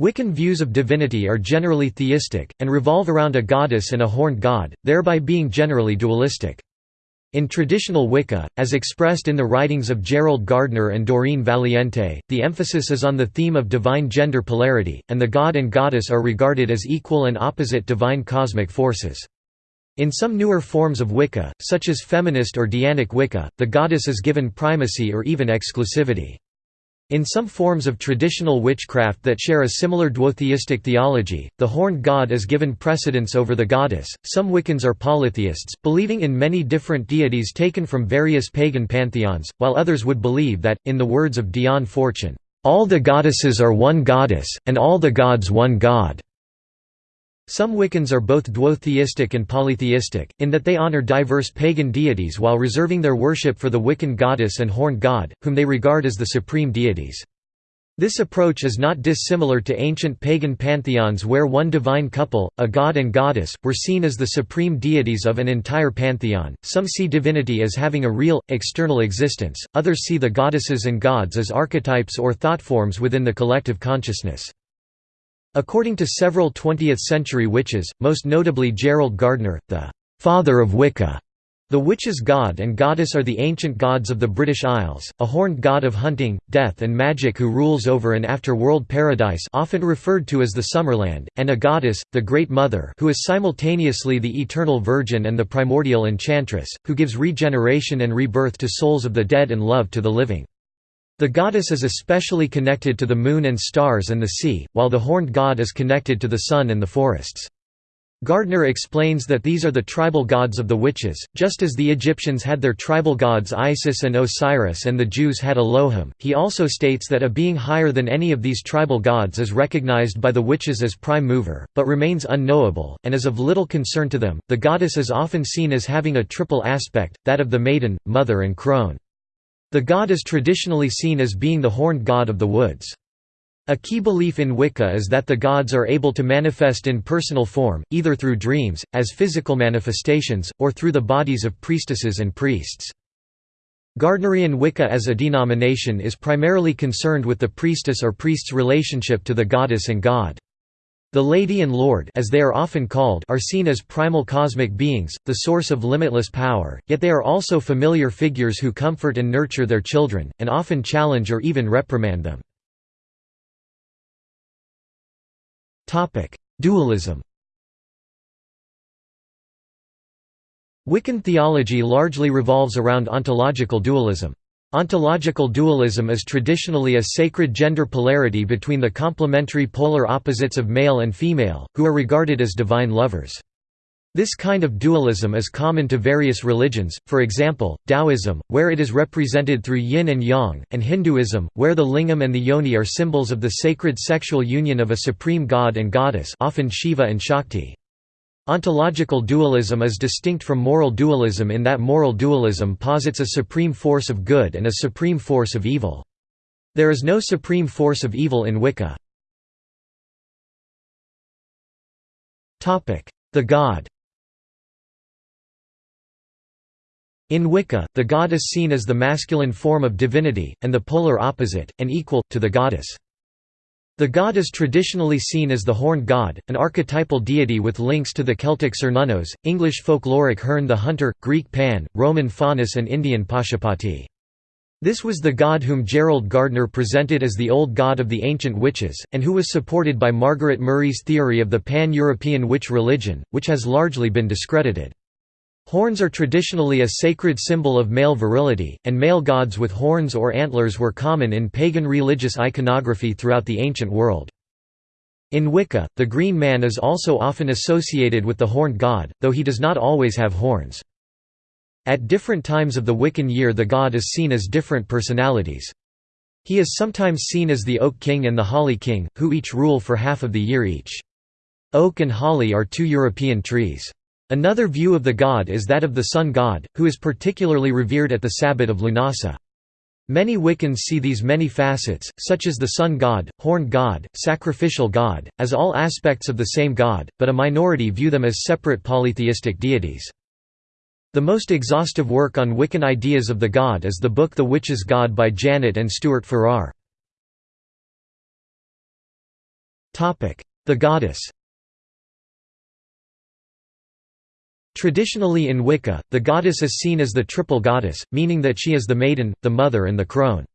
Wiccan views of divinity are generally theistic, and revolve around a goddess and a horned god, thereby being generally dualistic. In traditional Wicca, as expressed in the writings of Gerald Gardner and Doreen Valiente, the emphasis is on the theme of divine gender polarity, and the god and goddess are regarded as equal and opposite divine cosmic forces. In some newer forms of Wicca, such as feminist or Dianic Wicca, the goddess is given primacy or even exclusivity. In some forms of traditional witchcraft that share a similar duotheistic theology, the horned god is given precedence over the goddess. Some Wiccans are polytheists, believing in many different deities taken from various pagan pantheons, while others would believe that, in the words of Dion Fortune, all the goddesses are one goddess, and all the gods one god. Some Wiccans are both duotheistic and polytheistic, in that they honor diverse pagan deities while reserving their worship for the Wiccan goddess and horned god, whom they regard as the supreme deities. This approach is not dissimilar to ancient pagan pantheons where one divine couple, a god and goddess, were seen as the supreme deities of an entire pantheon. Some see divinity as having a real, external existence, others see the goddesses and gods as archetypes or thoughtforms within the collective consciousness. According to several 20th-century witches, most notably Gerald Gardner, the «father of Wicca», the witch's god and goddess are the ancient gods of the British Isles, a horned god of hunting, death and magic who rules over an after world paradise often referred to as the Summerland, and a goddess, the Great Mother who is simultaneously the eternal virgin and the primordial enchantress, who gives regeneration and rebirth to souls of the dead and love to the living. The goddess is especially connected to the moon and stars and the sea, while the horned god is connected to the sun and the forests. Gardner explains that these are the tribal gods of the witches, just as the Egyptians had their tribal gods Isis and Osiris and the Jews had Elohim. He also states that a being higher than any of these tribal gods is recognized by the witches as prime mover, but remains unknowable, and is of little concern to them. The goddess is often seen as having a triple aspect, that of the maiden, mother, and crone. The god is traditionally seen as being the horned god of the woods. A key belief in Wicca is that the gods are able to manifest in personal form, either through dreams, as physical manifestations, or through the bodies of priestesses and priests. Gardnerian Wicca as a denomination is primarily concerned with the priestess or priest's relationship to the goddess and god. The Lady and Lord as they are often called are seen as primal cosmic beings, the source of limitless power, yet they are also familiar figures who comfort and nurture their children, and often challenge or even reprimand them. Dualism Wiccan theology largely revolves around ontological dualism. Ontological dualism is traditionally a sacred gender polarity between the complementary polar opposites of male and female, who are regarded as divine lovers. This kind of dualism is common to various religions, for example, Taoism, where it is represented through yin and yang, and Hinduism, where the lingam and the yoni are symbols of the sacred sexual union of a supreme god and goddess often Shiva and Shakti. Ontological dualism is distinct from moral dualism in that moral dualism posits a supreme force of good and a supreme force of evil. There is no supreme force of evil in Wicca. The god In Wicca, the god is seen as the masculine form of divinity, and the polar opposite, and equal, to the goddess. The god is traditionally seen as the horned god, an archetypal deity with links to the Celtic Cernunnos, English folkloric Herne the Hunter, Greek Pan, Roman Faunus and Indian Pashupati. This was the god whom Gerald Gardner presented as the old god of the ancient witches, and who was supported by Margaret Murray's theory of the pan-European witch religion, which has largely been discredited. Horns are traditionally a sacred symbol of male virility, and male gods with horns or antlers were common in pagan religious iconography throughout the ancient world. In Wicca, the green man is also often associated with the horned god, though he does not always have horns. At different times of the Wiccan year the god is seen as different personalities. He is sometimes seen as the Oak King and the Holly King, who each rule for half of the year each. Oak and holly are two European trees. Another view of the god is that of the sun god, who is particularly revered at the Sabbat of Lunasa. Many Wiccans see these many facets, such as the sun god, horned god, sacrificial god, as all aspects of the same god, but a minority view them as separate polytheistic deities. The most exhaustive work on Wiccan ideas of the god is the book The Witch's God by Janet and Stuart Farrar. The goddess Traditionally in Wicca, the goddess is seen as the triple goddess, meaning that she is the maiden, the mother and the crone.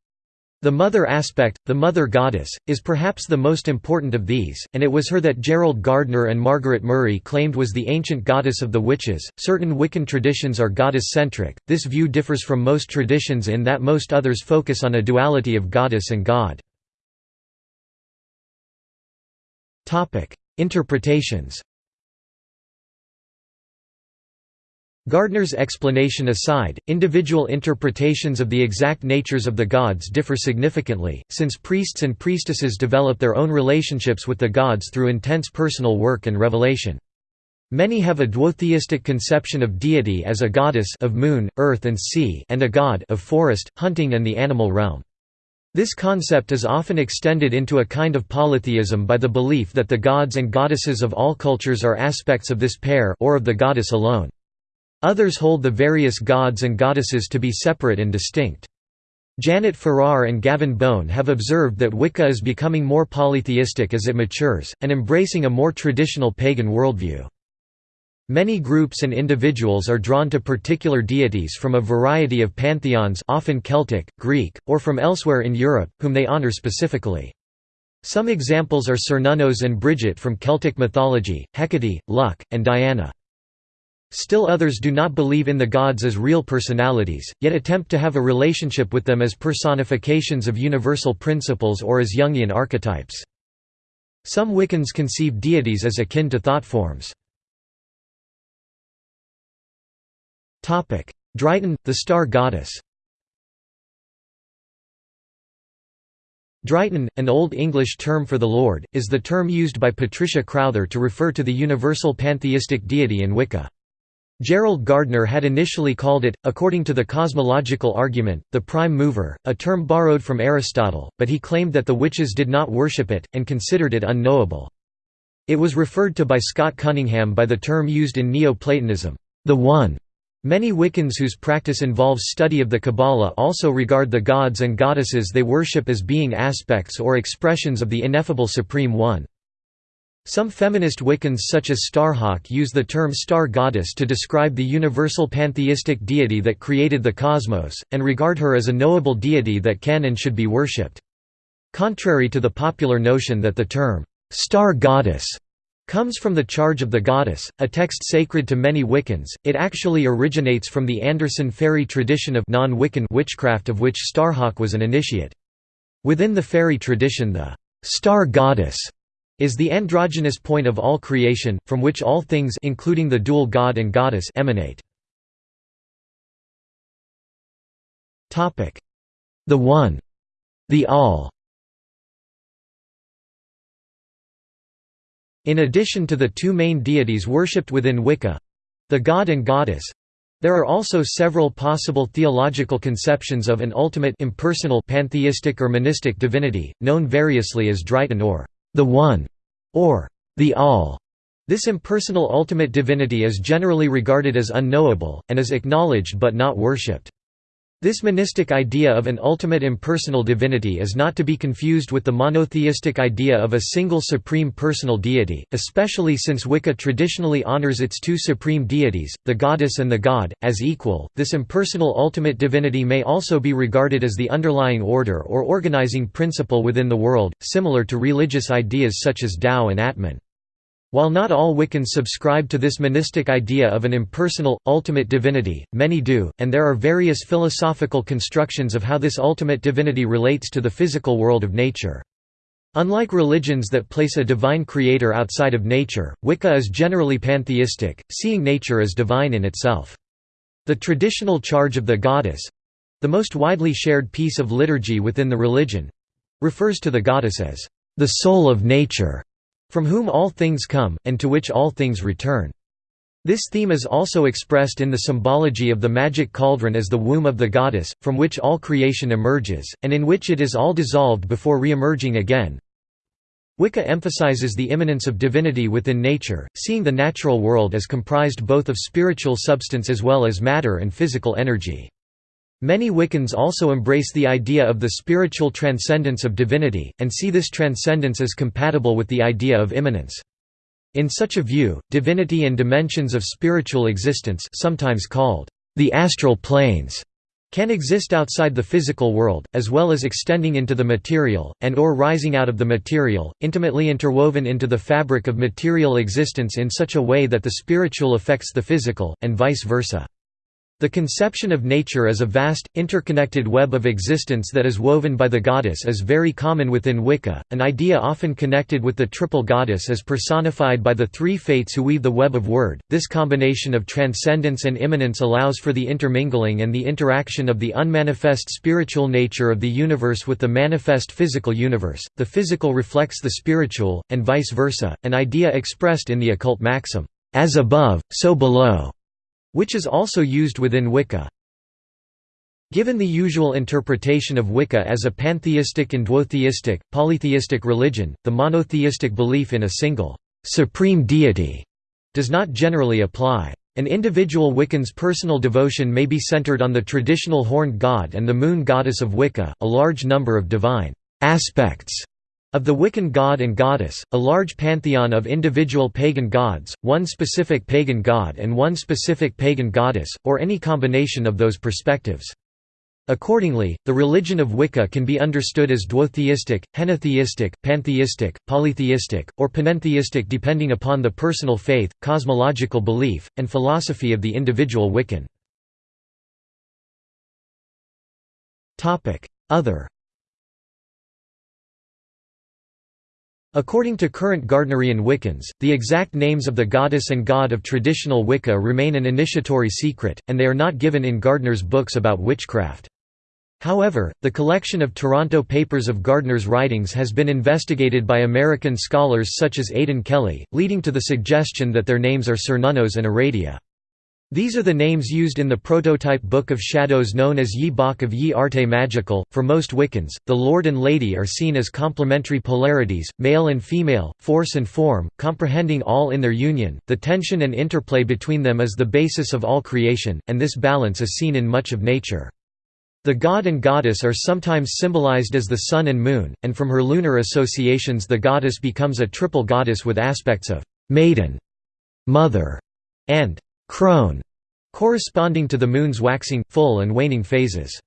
The mother aspect, the mother goddess, is perhaps the most important of these, and it was her that Gerald Gardner and Margaret Murray claimed was the ancient goddess of the witches. Certain Wiccan traditions are goddess centric. This view differs from most traditions in that most others focus on a duality of goddess and god. Topic: Interpretations. Gardner's explanation aside, individual interpretations of the exact natures of the gods differ significantly, since priests and priestesses develop their own relationships with the gods through intense personal work and revelation. Many have a duotheistic conception of deity as a goddess of moon, earth and sea and a god of forest, hunting and the animal realm. This concept is often extended into a kind of polytheism by the belief that the gods and goddesses of all cultures are aspects of this pair or of the goddess alone. Others hold the various gods and goddesses to be separate and distinct. Janet Farrar and Gavin Bone have observed that Wicca is becoming more polytheistic as it matures, and embracing a more traditional pagan worldview. Many groups and individuals are drawn to particular deities from a variety of pantheons often Celtic, Greek, or from elsewhere in Europe, whom they honor specifically. Some examples are Cernunnos and Bridget from Celtic mythology, Hecate, Lugh, and Diana. Still others do not believe in the gods as real personalities, yet attempt to have a relationship with them as personifications of universal principles or as Jungian archetypes. Some Wiccans conceive deities as akin to thought forms. Dryghtyn, the star goddess Dryghtyn, an Old English term for the Lord, is the term used by Patricia Crowther to refer to the universal pantheistic deity in Wicca. Gerald Gardner had initially called it, according to the cosmological argument, the prime mover, a term borrowed from Aristotle, but he claimed that the witches did not worship it, and considered it unknowable. It was referred to by Scott Cunningham by the term used in Neo-Platonism, the One. Many Wiccans whose practice involves study of the Kabbalah also regard the gods and goddesses they worship as being aspects or expressions of the ineffable Supreme One. Some feminist Wiccans such as Starhawk use the term star goddess to describe the universal pantheistic deity that created the cosmos, and regard her as a knowable deity that can and should be worshipped. Contrary to the popular notion that the term, star goddess, comes from the charge of the goddess, a text sacred to many Wiccans, it actually originates from the Anderson Feri tradition of non-Wiccan witchcraft of which Starhawk was an initiate. Within the Feri tradition the star goddess is the androgynous point of all creation, from which all things including the dual god and goddess emanate. The One. The All In addition to the two main deities worshipped within Wicca—the god and goddess, there are also several possible theological conceptions of an ultimate impersonal pantheistic or monistic divinity, known variously as Dryghtyn or the One, or the All. This impersonal ultimate divinity is generally regarded as unknowable, and is acknowledged but not worshipped. This monistic idea of an ultimate impersonal divinity is not to be confused with the monotheistic idea of a single supreme personal deity, especially since Wicca traditionally honors its two supreme deities, the goddess and the god, as equal. This impersonal ultimate divinity may also be regarded as the underlying order or organizing principle within the world, similar to religious ideas such as Tao and Atman. While not all Wiccans subscribe to this monistic idea of an impersonal, ultimate divinity, many do, and there are various philosophical constructions of how this ultimate divinity relates to the physical world of nature. Unlike religions that place a divine creator outside of nature, Wicca is generally pantheistic, seeing nature as divine in itself. The traditional charge of the goddess—the most widely shared piece of liturgy within the religion—refers to the goddess as the soul of nature from whom all things come, and to which all things return. This theme is also expressed in the symbology of the magic cauldron as the womb of the goddess, from which all creation emerges, and in which it is all dissolved before re-emerging again. Wicca emphasizes the immanence of divinity within nature, seeing the natural world as comprised both of spiritual substance as well as matter and physical energy. Many Wiccans also embrace the idea of the spiritual transcendence of divinity, and see this transcendence as compatible with the idea of immanence. In such a view, divinity and dimensions of spiritual existence sometimes called the astral planes can exist outside the physical world, as well as extending into the material, and or rising out of the material, intimately interwoven into the fabric of material existence in such a way that the spiritual affects the physical, and vice versa. The conception of nature as a vast, interconnected web of existence that is woven by the goddess is very common within Wicca, an idea often connected with the triple goddess as personified by the three fates who weave the web of wyrd. This combination of transcendence and immanence allows for the intermingling and the interaction of the unmanifest spiritual nature of the universe with the manifest physical universe. The physical reflects the spiritual, and vice versa, an idea expressed in the occult maxim, as above, so below which is also used within Wicca. Given the usual interpretation of Wicca as a pantheistic and duotheistic, polytheistic religion, the monotheistic belief in a single, supreme deity does not generally apply. An individual Wiccan's personal devotion may be centered on the traditional horned god and the moon goddess of Wicca, a large number of divine aspects of the Wiccan god and goddess, a large pantheon of individual pagan gods, one specific pagan god and one specific pagan goddess, or any combination of those perspectives. Accordingly, the religion of Wicca can be understood as duotheistic, henotheistic, pantheistic, polytheistic, or panentheistic depending upon the personal faith, cosmological belief, and philosophy of the individual Wiccan. Other According to current Gardnerian Wiccans, the exact names of the goddess and god of traditional Wicca remain an initiatory secret, and they are not given in Gardner's books about witchcraft. However, the collection of Toronto papers of Gardner's writings has been investigated by American scholars such as Aidan Kelly, leading to the suggestion that their names are Cernunnos and Aradia. These are the names used in the prototype Book of Shadows known as Ye Bok of Ye Arte Magical. For most Wiccans, the Lord and Lady are seen as complementary polarities, male and female, force and form, comprehending all in their union. The tension and interplay between them is the basis of all creation, and this balance is seen in much of nature. The god and goddess are sometimes symbolized as the sun and moon, and from her lunar associations the goddess becomes a triple goddess with aspects of maiden, mother, and crone, corresponding to the moon's waxing, full and waning phases.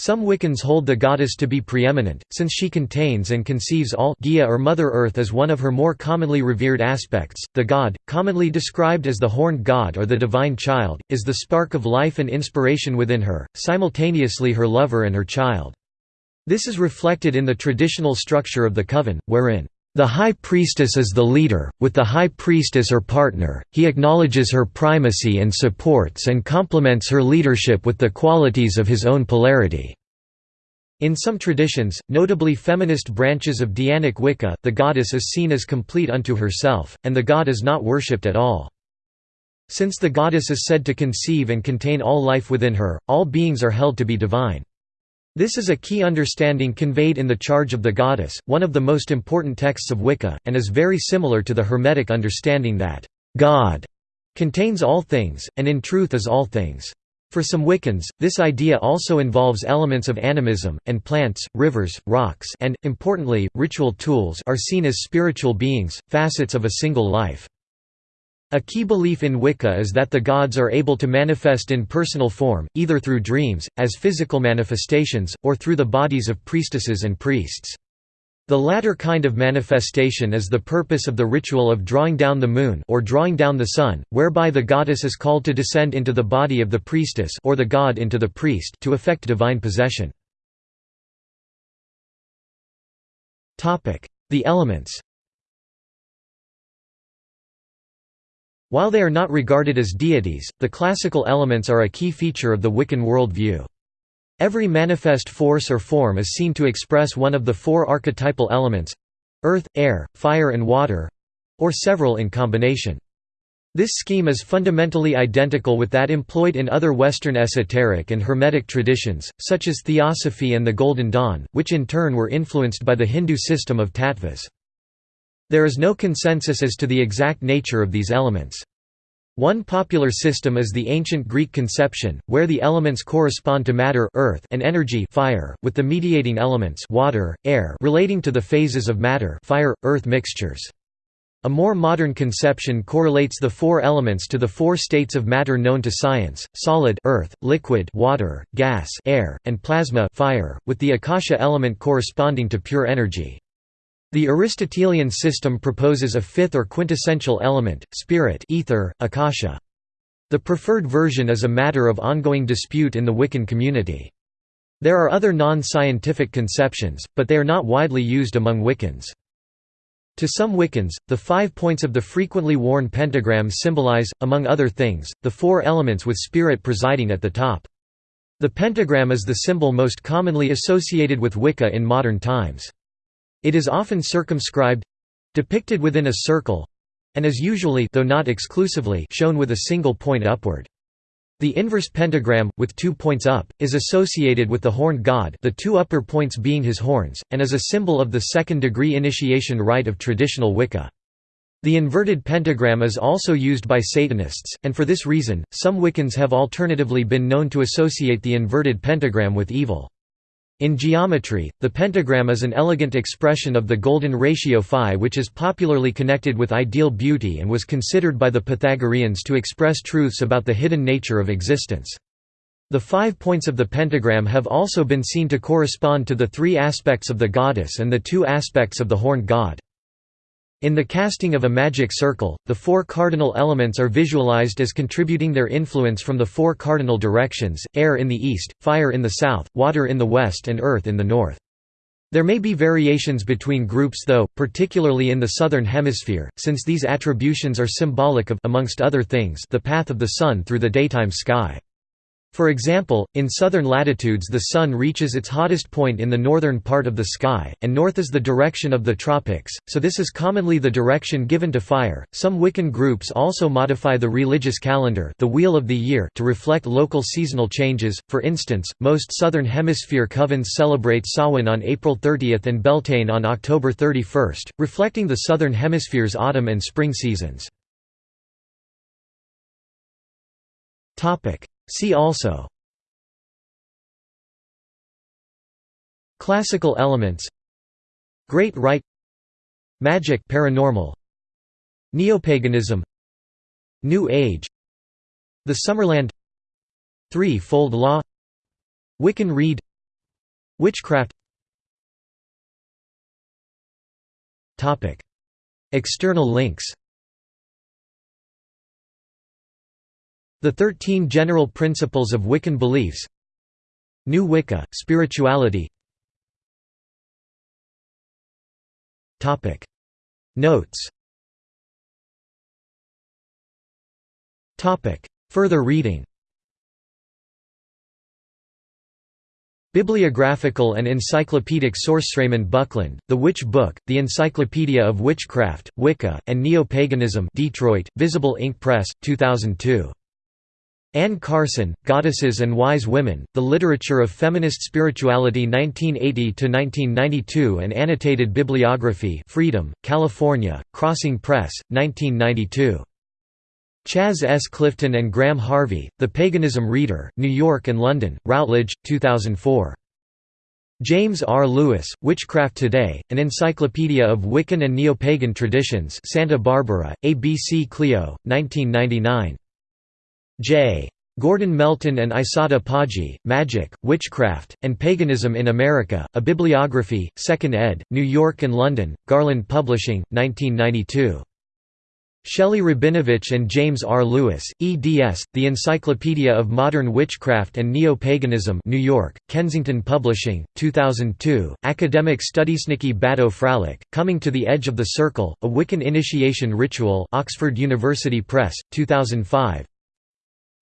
Some Wiccans hold the goddess to be preeminent, since she contains and conceives all Gaia or Mother Earth as one of her more commonly revered aspects. The god, commonly described as the horned god or the divine child, is the spark of life and inspiration within her, simultaneously her lover and her child. This is reflected in the traditional structure of the coven, wherein the high priestess is the leader, with the high priest as her partner, he acknowledges her primacy and supports and complements her leadership with the qualities of his own polarity. In some traditions, notably feminist branches of Dianic Wicca, the goddess is seen as complete unto herself, and the god is not worshipped at all. Since the goddess is said to conceive and contain all life within her, all beings are held to be divine. This is a key understanding conveyed in The Charge of the Goddess, one of the most important texts of Wicca, and is very similar to the Hermetic understanding that, "...God," contains all things, and in truth is all things. For some Wiccans, this idea also involves elements of animism, and plants, rivers, rocks and, importantly, ritual tools are seen as spiritual beings, facets of a single life. A key belief in Wicca is that the gods are able to manifest in personal form, either through dreams, as physical manifestations, or through the bodies of priestesses and priests. The latter kind of manifestation is the purpose of the ritual of drawing down the moon or drawing down the sun, whereby the goddess is called to descend into the body of the priestess or the god into the priest to effect divine possession. The elements While they are not regarded as deities, the classical elements are a key feature of the Wiccan worldview. Every manifest force or form is seen to express one of the four archetypal elements—earth, air, fire and water—or several in combination. This scheme is fundamentally identical with that employed in other Western esoteric and Hermetic traditions, such as Theosophy and the Golden Dawn, which in turn were influenced by the Hindu system of tattvas. There is no consensus as to the exact nature of these elements. One popular system is the ancient Greek conception, where the elements correspond to matter earth and energy fire, with the mediating elements water, air relating to the phases of matter fire, earth mixtures. A more modern conception correlates the four elements to the four states of matter known to science, solid earth, liquid water, gas air, and plasma fire, with the akasha element corresponding to pure energy. The Aristotelian system proposes a fifth or quintessential element, spirit ether, akasha. The preferred version is a matter of ongoing dispute in the Wiccan community. There are other non-scientific conceptions, but they are not widely used among Wiccans. To some Wiccans, the five points of the frequently worn pentagram symbolize, among other things, the four elements with spirit presiding at the top. The pentagram is the symbol most commonly associated with Wicca in modern times. It is often circumscribed—depicted within a circle—and is usually though not exclusively shown with a single point upward. The inverse pentagram, with two points up, is associated with the horned god the two upper points being his horns, and is a symbol of the second-degree initiation rite of traditional Wicca. The inverted pentagram is also used by Satanists, and for this reason, some Wiccans have alternatively been known to associate the inverted pentagram with evil. In geometry, the pentagram is an elegant expression of the golden ratio phi which is popularly connected with ideal beauty and was considered by the Pythagoreans to express truths about the hidden nature of existence. The five points of the pentagram have also been seen to correspond to the three aspects of the goddess and the two aspects of the horned god. In the casting of a magic circle, the four cardinal elements are visualized as contributing their influence from the four cardinal directions, air in the east, fire in the south, water in the west and earth in the north. There may be variations between groups though, particularly in the southern hemisphere, since these attributions are symbolic of amongst other things, the path of the sun through the daytime sky. For example, in southern latitudes the sun reaches its hottest point in the northern part of the sky, and north is the direction of the tropics, so this is commonly the direction given to fire. Some Wiccan groups also modify the religious calendar, the wheel of the year, to reflect local seasonal changes. For instance, most southern hemisphere covens celebrate Samhain on April 30 and Beltane on October 31, reflecting the southern hemisphere's autumn and spring seasons. See also Classical elements Great Rite Magic paranormal Neopaganism New Age The Summerland Three-fold law Wiccan Rede Witchcraft External links The Thirteen General Principles of Wiccan Beliefs. New Wicca, Spirituality. Notes. Further reading. Bibliographical and encyclopedic source Raymond Buckland, The Witch Book, The Encyclopedia of Witchcraft, Wicca, and Neo-Paganism Detroit, Visible Ink Press, 2002. Anne Carson, Goddesses and Wise Women, The Literature of Feminist Spirituality 1980–1992 and Annotated Bibliography Freedom, California, Crossing Press, 1992. Chas S. Clifton and Graham Harvey, The Paganism Reader, New York and London, Routledge, 2004. James R. Lewis, Witchcraft Today, An Encyclopedia of Wiccan and Neo-Pagan Traditions Santa Barbara, ABC Clio, 1999. J. Gordon Melton and Isotta Poggi, Magic, Witchcraft, and Paganism in America, A Bibliography, 2nd ed., New York and London, Garland Publishing, 1992. Shelley Rabinovitch and James R. Lewis, eds. The Encyclopedia of Modern Witchcraft and Neo-Paganism New York, Kensington Publishing, 2002, Academic Studies Nikki Bado Fralick, Coming to the Edge of the Circle, A Wiccan Initiation Ritual Oxford University Press, 2005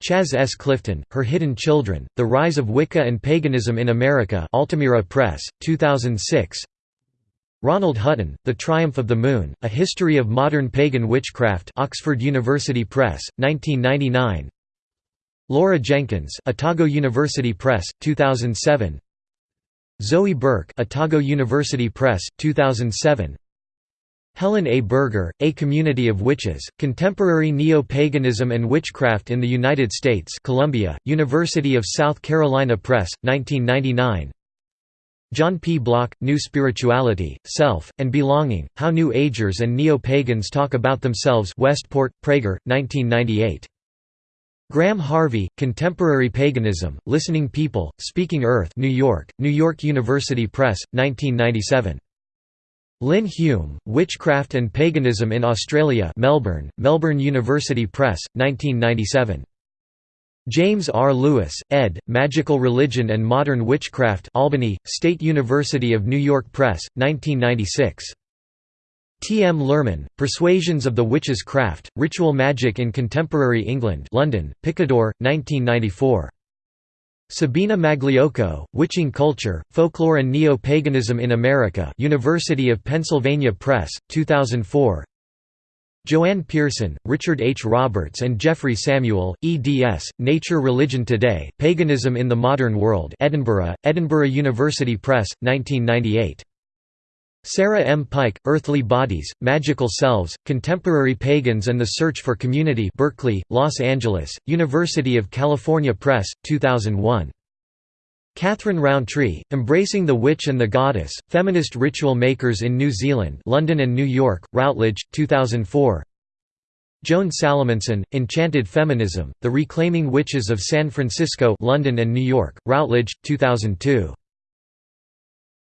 Chas S. Clifton, Her Hidden Children, The Rise of Wicca and Paganism in America Altamira Press, 2006 Ronald Hutton, The Triumph of the Moon, A History of Modern Pagan Witchcraft Oxford University Press, 1999 Laura Jenkins Otago University Press, 2007 Zoe Burke Otago University Press, 2007 Helen A. Berger, A Community of Witches, Contemporary Neo-Paganism and Witchcraft in the United States Columbia, University of South Carolina Press, 1999 John P. Bloch, New Spirituality, Self, and Belonging, How New Agers and Neo-Pagans Talk About Themselves Westport, Praeger, 1998 Graham Harvey, Contemporary Paganism, Listening People, Speaking Earth New York, New York University Press, 1997 Lynn Hume, Witchcraft and Paganism in Australia Melbourne, Melbourne University Press, 1997. James R. Lewis, ed., Magical Religion and Modern Witchcraft Albany, State University of New York Press, 1996. T. M. Luhrmann, Persuasions of the Witch's Craft, Ritual Magic in Contemporary England London, Picador, 1994. Sabina Magliocco, Witching Culture, Folklore and Neo-Paganism in America University of Pennsylvania Press, 2004 Joanne Pearson, Richard H. Roberts and Geoffrey Samuel, eds, Nature Religion Today, Paganism in the Modern World Edinburgh, Edinburgh University Press, 1998 Sarah M. Pike, Earthly Bodies, Magical Selves, Contemporary Pagans and the Search for Community Berkeley, Los Angeles, University of California Press, 2001. Catherine Rountree, Embracing the Witch and the Goddess, Feminist Ritual Makers in New Zealand London and New York, Routledge, 2004 Joan Salomonsen, Enchanted Feminism, The Reclaiming Witches of San Francisco London and New York, Routledge, 2002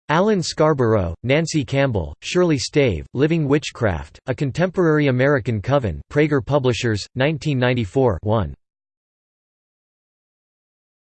Alan Scarboro, Nancy Campbell, Shirley Stave, Living Witchcraft, A Contemporary American Coven Praeger Publishers, 1994 1.